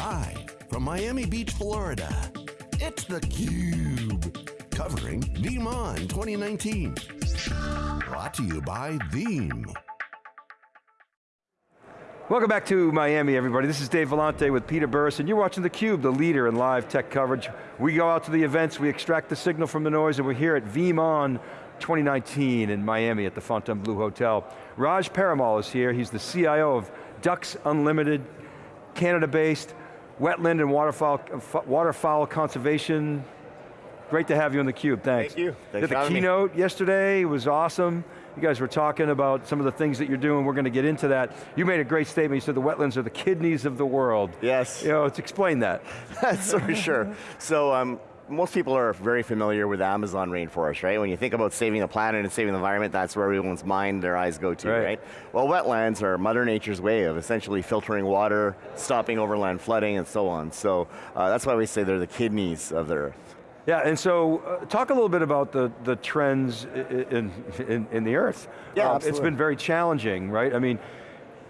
Live from Miami Beach, Florida, it's theCUBE. Covering VeeamON 2019. Brought to you by Veeam. Welcome back to Miami, everybody. This is Dave Vellante with Peter Burris, and you're watching theCUBE, the leader in live tech coverage. We go out to the events, we extract the signal from the noise, and we're here at VeeamON 2019 in Miami at the Fontainebleau Hotel. Raj Paramal is here, he's the CIO of Ducks Unlimited, Canada-based, wetland and waterfowl, waterfowl conservation. Great to have you on theCUBE, thanks. Thank you, thanks Did the keynote me. yesterday, it was awesome. You guys were talking about some of the things that you're doing, we're going to get into that. You made a great statement, you said the wetlands are the kidneys of the world. Yes. You know, let's explain that. That's for sure. So um, most people are very familiar with Amazon rainforest, right? When you think about saving the planet and saving the environment, that's where everyone's mind, their eyes go to, right? right? Well, wetlands are Mother Nature's way of essentially filtering water, stopping overland flooding, and so on. So uh, that's why we say they're the kidneys of the earth. Yeah, and so uh, talk a little bit about the, the trends in, in, in the earth. Yeah, um, It's been very challenging, right? I mean,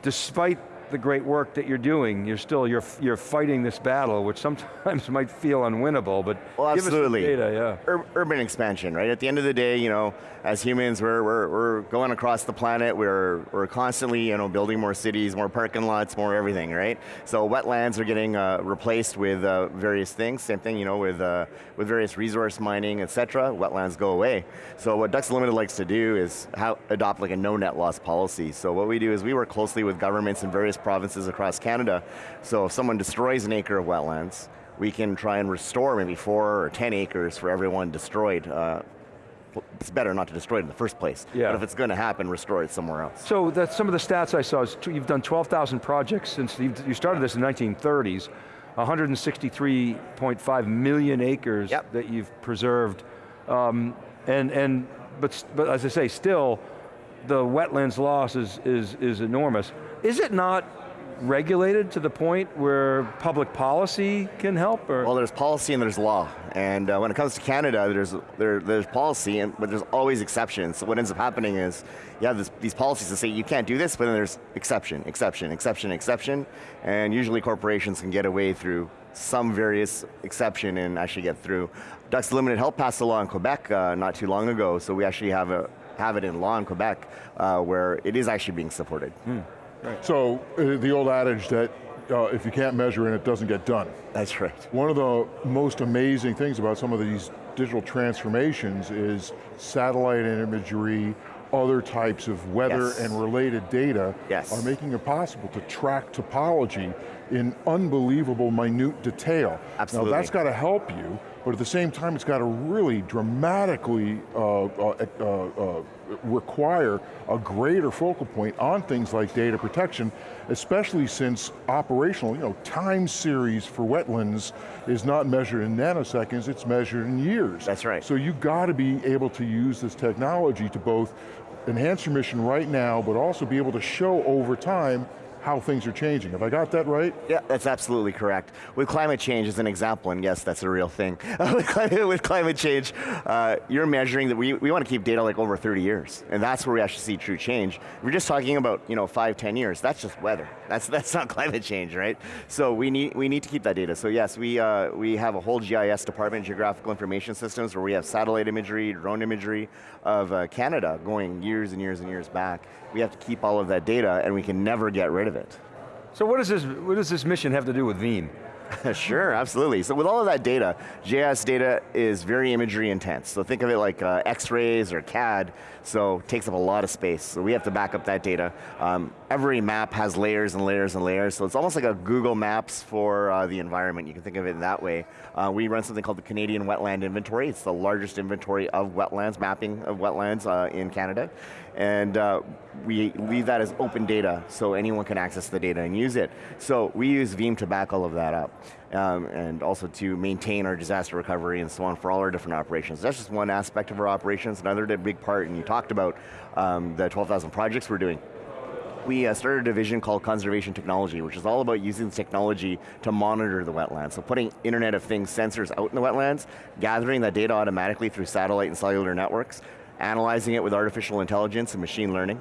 despite the great work that you're doing, you're still, you're, you're fighting this battle, which sometimes might feel unwinnable, but well, absolutely. data, yeah. Ur urban expansion, right? At the end of the day, you know, as humans, we're, we're, we're going across the planet, we're, we're constantly, you know, building more cities, more parking lots, more everything, right? So wetlands are getting uh, replaced with uh, various things, same thing, you know, with, uh, with various resource mining, et cetera, wetlands go away. So what Ducks Unlimited likes to do is how, adopt like a no net loss policy. So what we do is we work closely with governments in various provinces across Canada. So if someone destroys an acre of wetlands, we can try and restore maybe four or 10 acres for everyone destroyed. Uh, it's better not to destroy it in the first place. Yeah. But if it's going to happen, restore it somewhere else. So that's some of the stats I saw, is you've done 12,000 projects since you started this in the 1930s, 163.5 million acres yep. that you've preserved. Um, and, and, but, but as I say, still, the wetlands loss is, is, is enormous. Is it not regulated to the point where public policy can help? Or? Well, there's policy and there's law. And uh, when it comes to Canada, there's, there, there's policy, and, but there's always exceptions. So what ends up happening is, you have this, these policies that say you can't do this, but then there's exception, exception, exception, exception, and usually corporations can get away through some various exception and actually get through. Ducks Unlimited helped pass a law in Quebec uh, not too long ago, so we actually have a have it in law in Quebec uh, where it is actually being supported. Hmm. Right. So, uh, the old adage that uh, if you can't measure it, it doesn't get done. That's right. One of the most amazing things about some of these digital transformations is satellite imagery, other types of weather yes. and related data yes. are making it possible to track topology in unbelievable minute detail. Absolutely. Now that's got to help you, but at the same time it's got to really dramatically uh, uh, uh, uh, require a greater focal point on things like data protection, especially since operational, you know, time series for wetlands is not measured in nanoseconds, it's measured in years. That's right. So you got to be able to use this technology to both enhance your mission right now, but also be able to show over time how things are changing. Have I got that right? Yeah, that's absolutely correct. With climate change as an example, and yes, that's a real thing. with, climate, change, uh, you're measuring that we, we want to keep data like over 30 years, and that's where we actually see true change. We're just talking about you know five, 10 years, that's just weather. That's, that's not climate change, right? So we need, we need to keep that data. So yes, we, uh, we have a whole GIS department, Geographical Information Systems, where we have satellite imagery, drone imagery of uh, Canada going years and years and years back. We have to keep all of that data, and we can never get rid of it. So what does this, what does this mission have to do with Veeam? sure, absolutely. So with all of that data, GIS data is very imagery intense. So think of it like uh, X-rays or CAD, so takes up a lot of space. So we have to back up that data. Um, every map has layers and layers and layers, so it's almost like a Google Maps for uh, the environment. You can think of it in that way. Uh, we run something called the Canadian Wetland Inventory. It's the largest inventory of wetlands, mapping of wetlands uh, in Canada. And uh, we leave that as open data so anyone can access the data and use it. So we use Veeam to back all of that up. Um, and also to maintain our disaster recovery and so on for all our different operations. That's just one aspect of our operations. Another big part, and you talked about um, the 12,000 projects we're doing we uh, started a division called Conservation Technology, which is all about using technology to monitor the wetlands. So putting Internet of Things sensors out in the wetlands, gathering that data automatically through satellite and cellular networks, analyzing it with artificial intelligence and machine learning,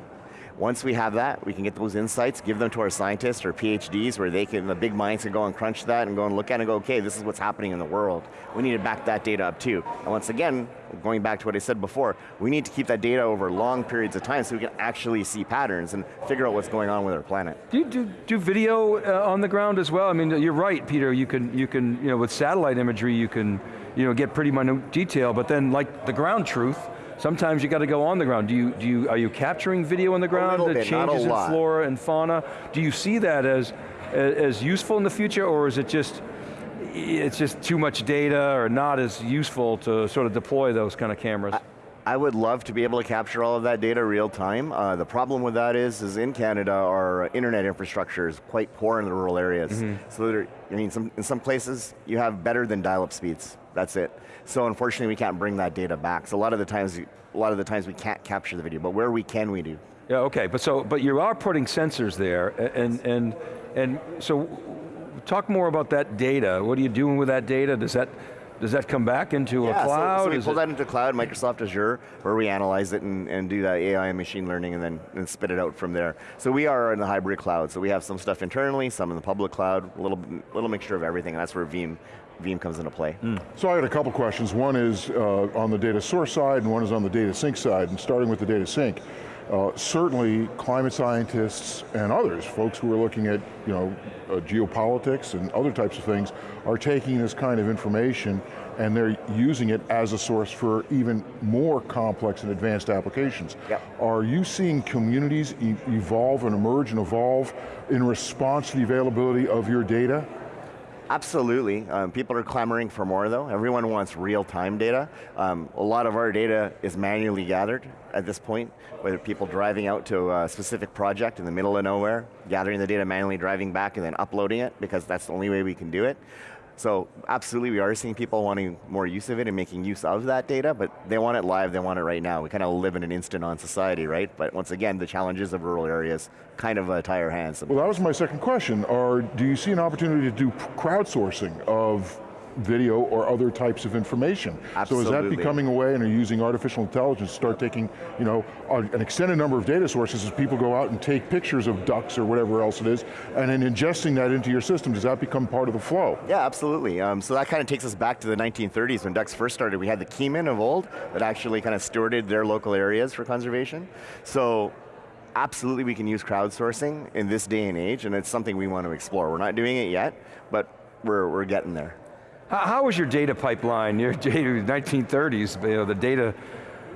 Once we have that, we can get those insights, give them to our scientists or PhDs where they can, the big minds can go and crunch that and go and look at it and go, okay, this is what's happening in the world. We need to back that data up too. And once again, going back to what I said before, we need to keep that data over long periods of time so we can actually see patterns and figure out what's going on with our planet. Do you do, do video uh, on the ground as well? I mean, you're right, Peter, you can, you can, you know, with satellite imagery, you can, you know, get pretty minute detail, but then like the ground truth, Sometimes you got to go on the ground. Do you, do you, are you capturing video on the ground, the changes in flora and fauna? Do you see that as, as useful in the future, or is it just, it's just too much data or not as useful to sort of deploy those kind of cameras? I, would love to be able to capture all of that data real time. Uh, the problem with that is, is in Canada, our internet infrastructure is quite poor in the rural areas. Mm -hmm. So there, I mean, some, in some places, you have better than dial-up speeds. That's it. So unfortunately, we can't bring that data back. So a lot of the times, a lot of the times we can't capture the video, but where we can, we do. Yeah, okay, but so, but you are putting sensors there, and, and, and so, talk more about that data. What are you doing with that data? Does that, does that come back into yeah, a cloud? So, so we Is pull it that into cloud, Microsoft Azure, where we analyze it and, and do that AI and machine learning and then and spit it out from there. So we are in the hybrid cloud, so we have some stuff internally, some in the public cloud, a little, little mixture of everything, and that's where Veeam Veeam comes into play. Mm. So I got a couple questions. One is uh, on the data source side and one is on the data sink side, and starting with the data sink. Uh, certainly climate scientists and others, folks who are looking at you know, uh, geopolitics and other types of things, are taking this kind of information and they're using it as a source for even more complex and advanced applications. Yep. Are you seeing communities e evolve and emerge and evolve in response to the availability of your data? Absolutely, um, people are clamoring for more though. Everyone wants real-time data. Um, a lot of our data is manually gathered at this point, whether people driving out to a specific project in the middle of nowhere, gathering the data manually, driving back and then uploading it, because that's the only way we can do it. So absolutely, we are seeing people wanting more use of it and making use of that data, but they want it live, they want it right now. We kind of live in an instant-on society, right? But once again, the challenges of rural areas kind of uh, tie our hands. Well, that was my second question. Are, do you see an opportunity to do crowdsourcing of video or other types of information. Absolutely. So is that becoming a way and are using artificial intelligence to start taking, you know, an extended number of data sources as people go out and take pictures of ducks or whatever else it is, and then ingesting that into your system, does that become part of the flow? Yeah, absolutely. Um, so that kind of takes us back to the 1930s when ducks first started. We had the keymen of old that actually kind of stewarded their local areas for conservation. So absolutely we can use crowdsourcing in this day and age, and it's something we want to explore. We're not doing it yet, but we're, we're getting there. How, was your data pipeline? Your data, 1930s, you know, the data,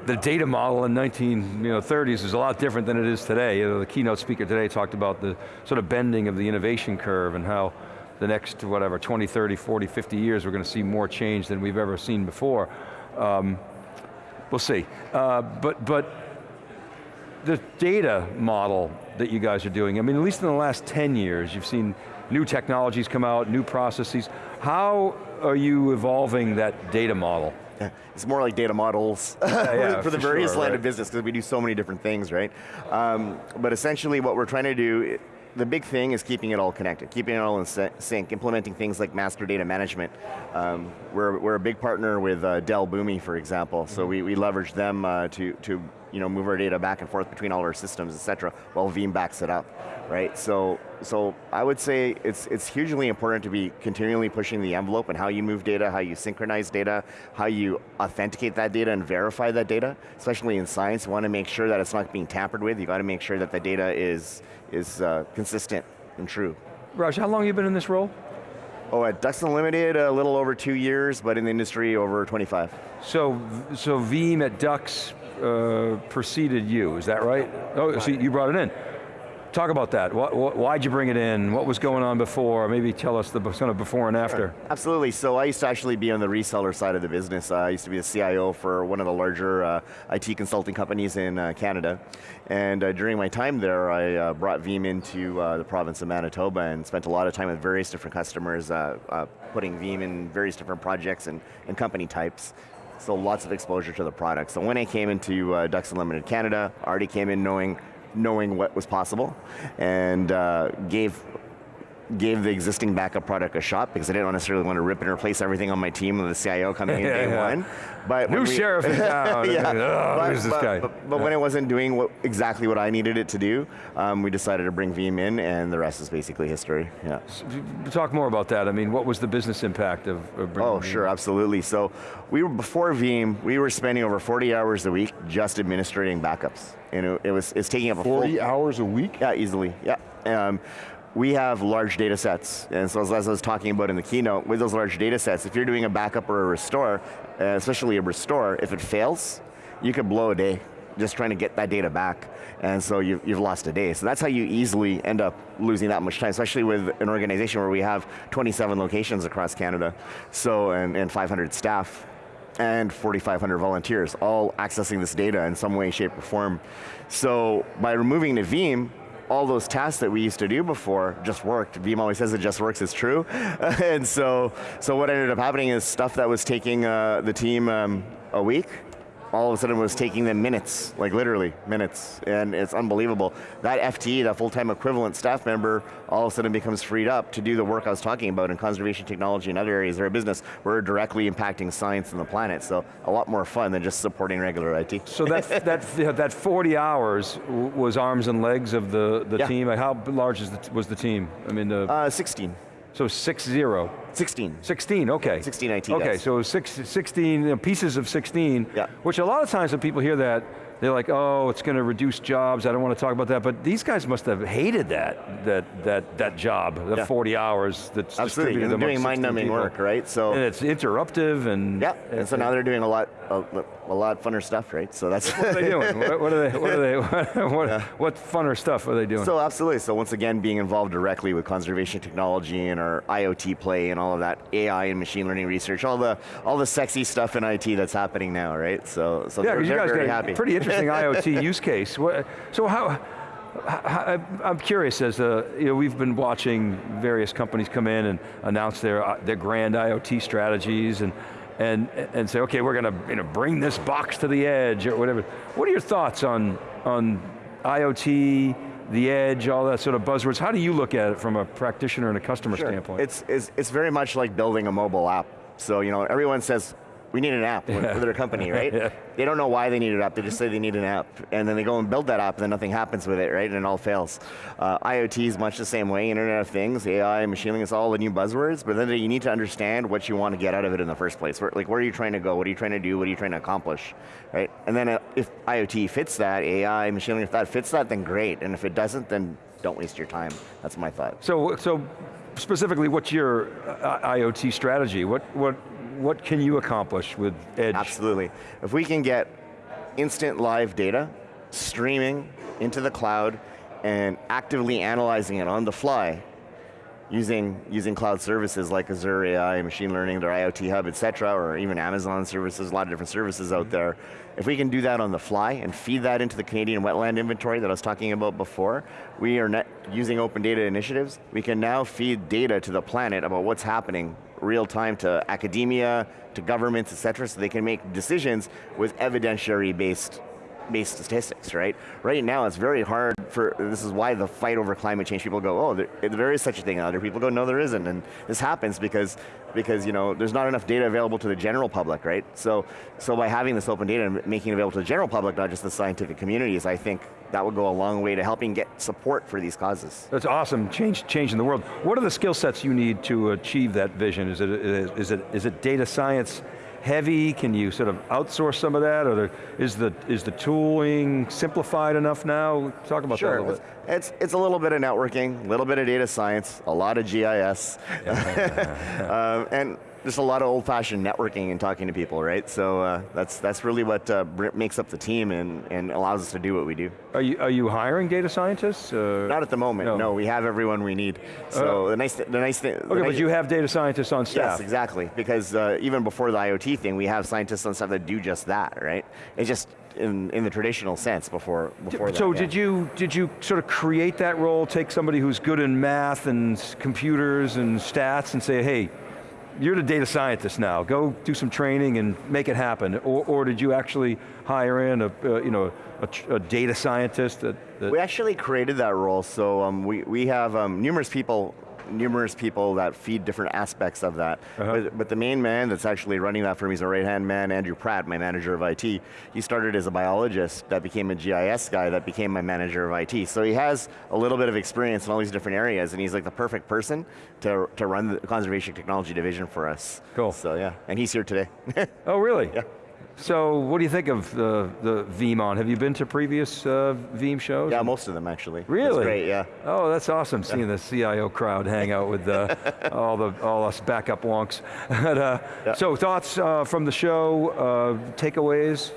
the data model in 1930s is a lot different than it is today. You know, the keynote speaker today talked about the sort of bending of the innovation curve and how the next, whatever, 20, 30, 40, 50 years, we're going to see more change than we've ever seen before. Um, we'll see. Uh, but, but the data model that you guys are doing, I mean, at least in the last 10 years, you've seen new technologies come out, new processes. How are you evolving that data model? It's more like data models yeah, yeah, for the for various sure, line right. of business because we do so many different things, right? Um, but essentially what we're trying to do, the big thing is keeping it all connected, keeping it all in sync, implementing things like master data management. Um, we're, we're a big partner with uh, Dell Boomi, for example, mm -hmm. so we, we leverage them uh, to, to you know, move our data back and forth between all our systems, et cetera, while Veeam backs it up, right? So, so I would say it's, it's hugely important to be continually pushing the envelope and how you move data, how you synchronize data, how you authenticate that data and verify that data, especially in science, you want to make sure that it's not being tampered with, you got to make sure that the data is, is uh, consistent and true. Raj, how long have you been in this role? Oh, at Ducks Unlimited, a little over two years, but in the industry, over 25. So, so Veeam at Ducks uh, preceded you, is that right? Oh, so you brought it in. Talk about that. why'd you bring it in? What was going on before? Maybe tell us the kind of before and after. Sure. Absolutely, so I used to actually be on the reseller side of the business. Uh, I used to be the CIO for one of the larger uh, IT consulting companies in uh, Canada. And uh, during my time there, I uh, brought Veeam into uh, the province of Manitoba and spent a lot of time with various different customers, putting Veeam in various different projects and, and company types so lots of exposure to the product. So when I came into uh, Ducks Unlimited Canada, I already came in knowing, knowing what was possible, and uh, gave gave the existing backup product a shot because I didn't necessarily want to rip and replace everything on my team with the CIO coming in Yeah, day yeah. one. But New when we- sheriff in town. yeah. Oh, but, who's this but- guy? But, but when it wasn't doing what, exactly what I needed it to do, um, we decided to bring Veeam in, and the rest is basically history. Yeah. Talk more about that. I mean, what was the business impact of, of bringing Oh, Veeam? sure, absolutely. So we were before Veeam, we were spending over 40 hours a week just administrating backups, and it, it was it's taking up a 40 full, hours a week? Yeah, easily. Yeah. Um, we have large data sets, and so as, I was talking about in the keynote, with those large data sets, if you're doing a backup or a restore, uh, especially a restore, if it fails, you could blow a day just trying to get that data back, and so you've, you've lost a day. So that's how you easily end up losing that much time, especially with an organization where we have 27 locations across Canada, so and, and 500 staff and 4,500 volunteers, all accessing this data in some way, shape, or form. So by removing the Veeam, all those tasks that we used to do before just worked. Veeam always says it just works, it's true. and so, so what ended up happening is stuff that was taking uh, the team um, a week, all of a sudden was taking them minutes, like literally minutes, and it's unbelievable. That FTE, that full-time equivalent staff member, all of a sudden becomes freed up to do the work I was talking about in conservation technology and other areas of our business. We're directly impacting science and the planet, so a lot more fun than just supporting regular IT. So that, that, that 40 hours was arms and legs of the, the Yeah. team. How large is the, was the team? I mean, the, Uh, 16, so six zero. 16. 16, okay. 16 IT Okay, so six, 16 you know, pieces of 16, Yeah. which a lot of times when people hear that, they're like, oh, it's going to reduce jobs, I don't want to talk about that, but these guys must have hated that, that, that, that job, the Yeah. 40 hours that's Absolutely, distributed doing mind-numbing work, right? So And it's interruptive and... Yeah, and so now they're doing a lot, a, a lot funner stuff, right? So that's What are they doing? What, what are they, what are they, what, what funner stuff are they doing? So absolutely. So once again, being involved directly with conservation technology and our IoT play and all of that AI and machine learning research, all the all the sexy stuff in IT that's happening now, right? So so Yeah, they're, you they're guys very got happy. pretty interesting IoT use case. So how, how, I'm curious as uh, you know, we've been watching various companies come in and announce their, uh, their grand IoT strategies and, and, and say, okay, we're going to you know, bring this box to the edge or whatever. What are your thoughts on, on IoT, the edge, all that sort of buzzwords? How do you look at it from a practitioner and a customer Sure. standpoint? It's, it's it's very much like building a mobile app. So you know, everyone says we need an app Yeah. for their company, right? Yeah. They don't know why they need an app. They just say they need an app, and then they go and build that app, and then nothing happens with it, right? And it all fails. Uh, IoT is much the same way. Internet of Things, AI, machine learning, it's all the new buzzwords. But then you need to understand what you want to get out of it in the first place. Where, like, where are you trying to go? What are you trying to do? What are you trying to accomplish, right? And then uh, if IoT fits that, AI, machine learning, if that fits that, then great. And if it doesn't, then don't waste your time. That's my thought. So, so specifically, what's your uh, IoT strategy? What, what, what can you accomplish with Edge? Absolutely. If we can get instant live data streaming into the cloud and actively analyzing it on the fly using, using cloud services like Azure AI, machine learning, their IoT hub, et cetera, or even Amazon services, a lot of different services out mm-hmm. there. If we can do that on the fly and feed that into the Canadian wetland inventory that I was talking about before, we are net using open data initiatives. We can now feed data to the planet about what's happening real time to academia, to governments, et cetera, so they can make decisions with evidentiary based based statistics, right? Right now it's very hard for, this is why the fight over climate change, people go, oh, there, there is such a thing. Other people go, no, there isn't. And this happens because, because you know, there's not enough data available to the general public, right? So, so by having this open data and making it available to the general public, not just the scientific communities, I think that would go a long way to helping get support for these causes. That's awesome, change, changing the world. What are the skill sets you need to achieve that vision? Is it, is it, is it data science heavy? Can you sort of outsource some of that? Or is the, is the tooling simplified enough now? Talk about that a Sure, little it's, bit. it's, it's a little bit of networking, a little bit of data science, a lot of GIS, um, and just a lot of old-fashioned networking and talking to people, right? So uh, that's, that's really what uh, makes up the team and, and allows us to do what we do. Are you, are you hiring data scientists? Uh, Not at the moment, No. no. we have everyone we need. So the nice, the nice thing. okay, but you have data scientists on staff. Yes, exactly. Because uh, even before the IoT thing, we have scientists on staff that do just that, right? It's just in, in the traditional sense before, before that. So yeah. did you did you sort of create that role? Take somebody who's good in math and computers and stats, and say, hey, you're the data scientist now. Go do some training and make it happen. Or, or did you actually hire in a uh, you know a, a data scientist that, that We actually created that role, so um, we, we have um, numerous people numerous people that feed different aspects of that. Uh-huh. But, but the main man that's actually running that for me is a right-hand man, Andrew Pratt, my manager of IT. He started as a biologist that became a GIS guy that became my manager of IT. So he has a little bit of experience in all these different areas and he's like the perfect person to, to run the conservation technology division for us. Cool. So yeah, and he's here today. Oh, really? Yeah. So, what do you think of the, the VeeamON? Have you been to previous uh, Veeam shows? yeah, most of them actually. Really? That's great, yeah. Oh, that's awesome, seeing the CIO crowd hang out with uh, all, the, all us backup wonks. But, uh, Yeah. So, thoughts uh, from the show, uh, takeaways?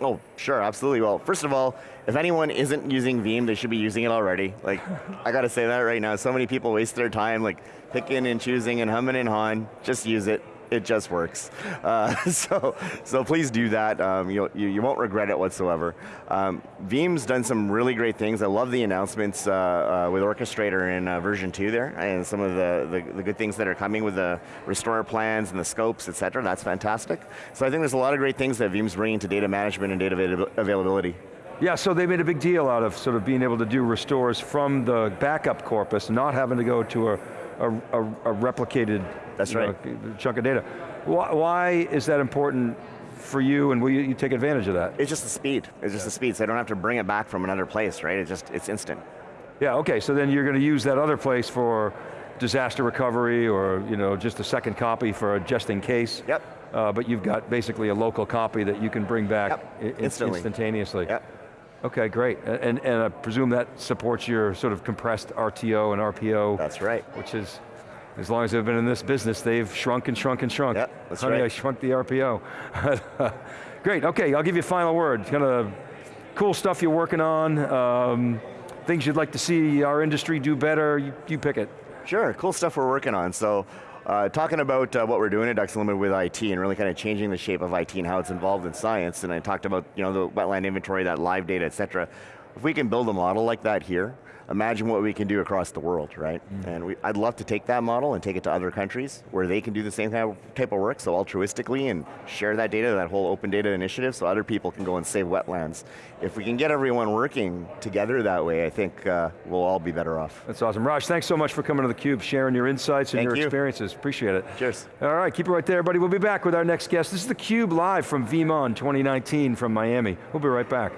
Oh, sure, absolutely. Well, first of all, if anyone isn't using Veeam, they should be using it already. Like, I gotta say that right now. So many people waste their time like picking and choosing and humming and hawing. Just use it. It just works. Uh, so, so please do that. Um, you, you won't regret it whatsoever. Um, Veeam's done some really great things. I love the announcements uh, uh, with Orchestrator in uh, version two there, and some of the, the, the good things that are coming with the restore plans and the scopes, et cetera. That's fantastic. So I think there's a lot of great things that Veeam's bringing to data management and data availability. Yeah, so they made a big deal out of sort of being able to do restores from the backup corpus, not having to go to a, a, a, a replicated That's you know, chunk of data. Why, why is that important for you and will you, you take advantage of that? It's just the speed. It's just the speed, so I don't have to bring it back from another place, right? It's just, it's instant. Yeah, okay, so then you're going to use that other place for disaster recovery or you know, just a second copy for a just in case. Yep. Uh, but you've got basically a local copy that you can bring back Yep, instantly. instantaneously. Yep. Okay, great. And, and I presume that supports your sort of compressed RTO and RPO. That's right. Which is, as long as they've been in this business, they've shrunk and shrunk and shrunk. Yep, that's Honey, right. I shrunk the RPO. Great, okay, I'll give you a final word. Kind of cool stuff you're working on, um, things you'd like to see our industry do better, you, you pick it. Sure, cool stuff we're working on. So, uh, talking about uh, what we're doing at Ducks Unlimited with IT and really kind of changing the shape of IT and how it's involved in science, and I talked about you know the wetland inventory, that live data, et cetera. If we can build a model like that here, imagine what we can do across the world, right? And we, I'd love to take that model and take it to other countries where they can do the same type of, type of work, so altruistically, and share that data, that whole open data initiative, so other people can go and save wetlands. If we can get everyone working together that way, I think uh, we'll all be better off. That's awesome. Raj, thanks so much for coming to theCUBE, sharing your insights and Thank your you. experiences. Appreciate it. Cheers. All right, keep it right there, everybody. We'll be back with our next guest. This is theCUBE live from VeeamON 2019 from Miami. We'll be right back.